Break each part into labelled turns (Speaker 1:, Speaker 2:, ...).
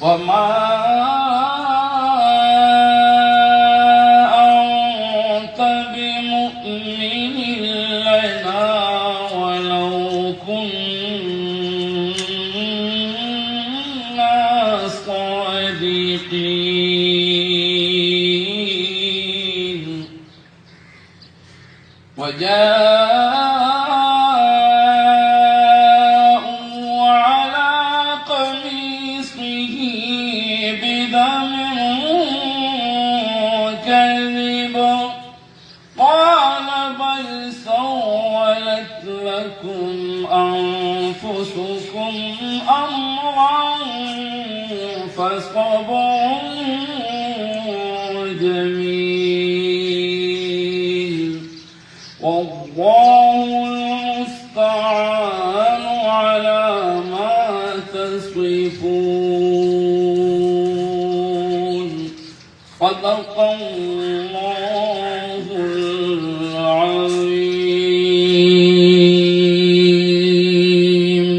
Speaker 1: وما أنت بمؤمن لنا ولو كنا صادقين. وجاءوا كذب قال بل سولت لكم أنفسكم أمرا فصبر صدق الله العظيم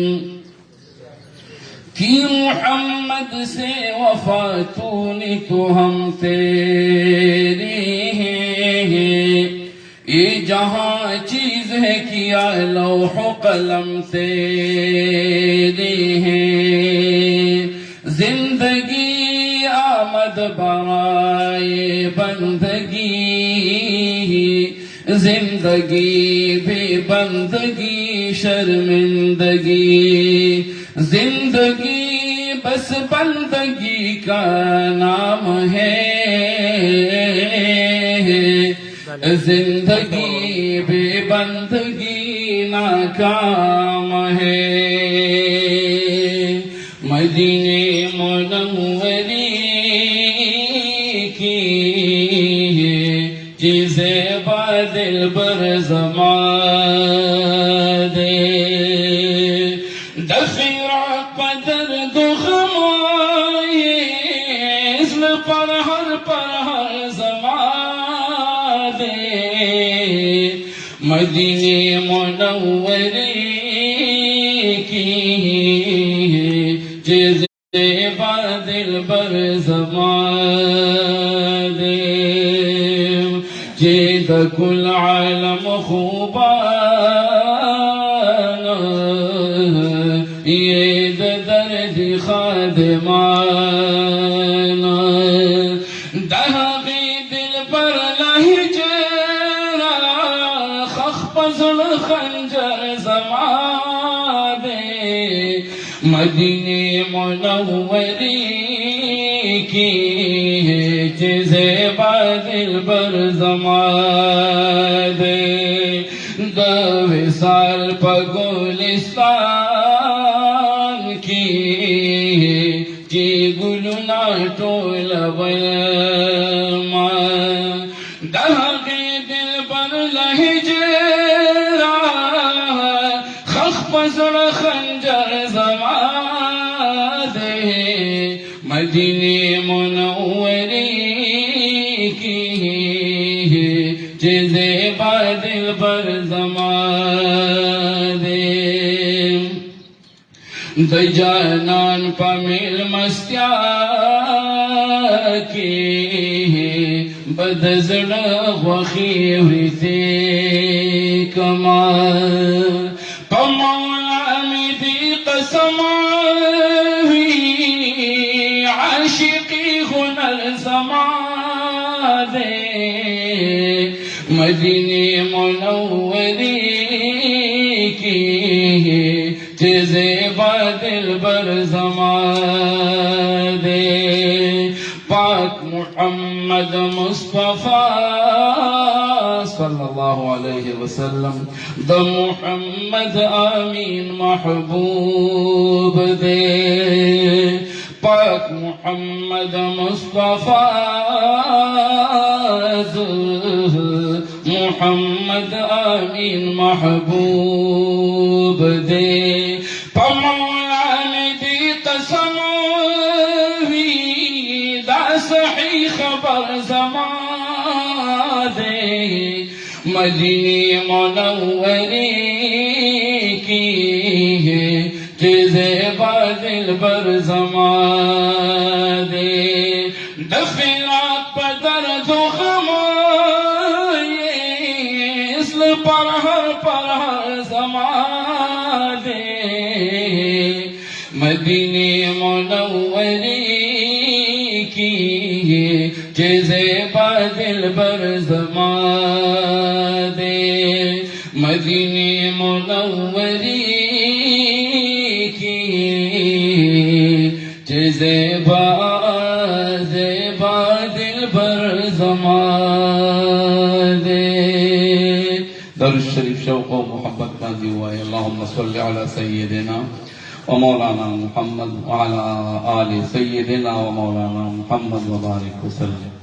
Speaker 1: कि मोहम्मद से वफातूनी तो हम तेरी हैं ये जहां चीज है किया लौह कलम तेरी हैं जिंदगी आमद बराए बंदगी, ज़िंदगी भी बंदगी, शर्मिंदगी। ज़िंदगी बस बंदगी का नाम है। ज़िंदगी बेबंदगी नाकाम है। मुनव्वरी की जिसे बादल बर जमा दे दफिरा पदर दुखमाए इसमें पर हर पर हर जमा दे मदीने मुनव्वरी की जिसे बादल बर البر زمادم جيت كل عالم خوبانا. يد درد خادمانا. دهقي دلبر لهجرا خخبز الخنجر زمادم مدينة منورين منوری کی جزے بادل بر زماده د وصال په ګلستان کې چې ګلونه ټول ما د مدینه منورې کې چې زیبا دل پر زما ده د جانان په میل مستیا کې بد زړه غوخي وته کما هنر زما ده مدینه منورې کې چې زیبا دل بر زما دے پاک محمد مصطفی صلی اللہ علیہ وسلم د محمد آمین محبوب دے پاک محمد مصطفی محمد آمین محبوب دے پمولان دی قسم وی دا صحیح خبر زما دے مدینی منوری کی ہے جزے بادل بر زمان دے دخیرات پدر تو خمائیس پر ہر پر ہر زمان دے مدینی منوری کی جیسے بادل بر زمان دے مدینی منوری زیبا زیبا دل بر زمان در شریف شوق و محبت کا دی اللہم صلی علی سیدنا و مولانا محمد وعلا آل سیدنا و مولانا محمد وبارک وسلم۔